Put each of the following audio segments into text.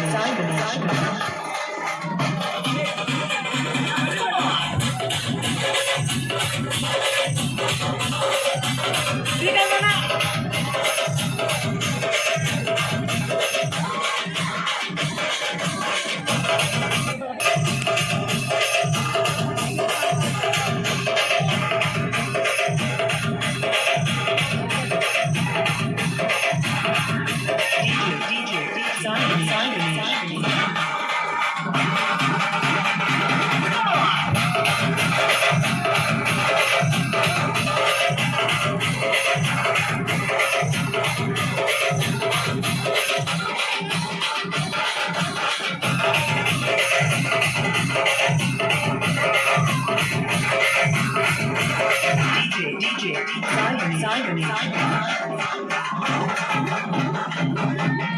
Sorry, sorry, sorry. Zion, Zion, Zion.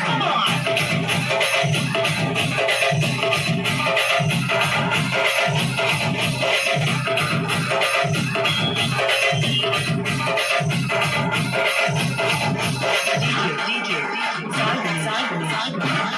Come on! DJ, DJ, DJ, Zion, Zion, Zion.